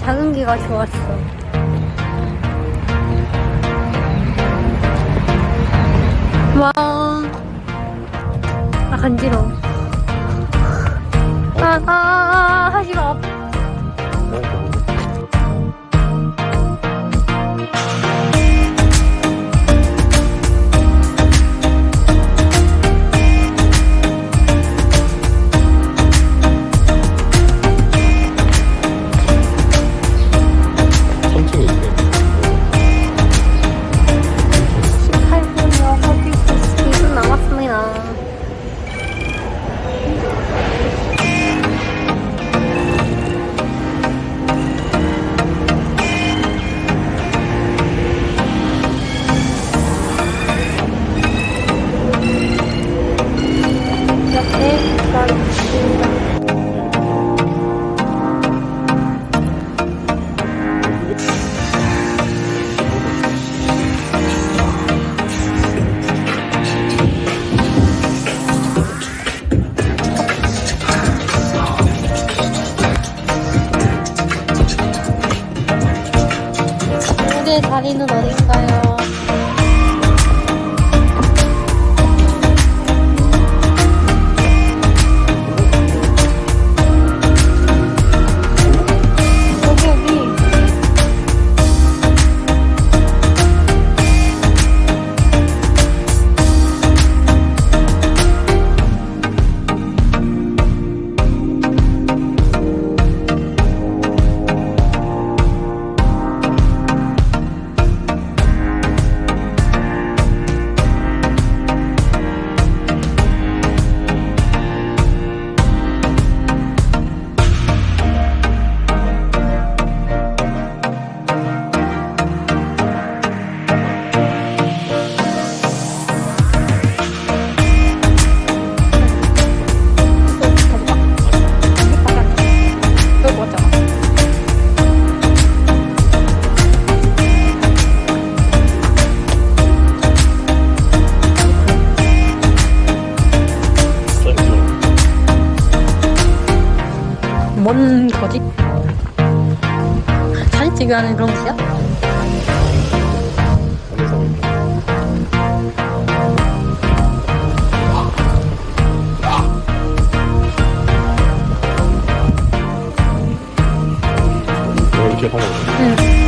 여기가 좋았어. 와. 아, 간지러워. 아, 아, 아, 아, 하지 마. 의 자리는 어딘가요? 뭔 거지? 사진 찍으 하는 그런 거야? 이렇게 하는 거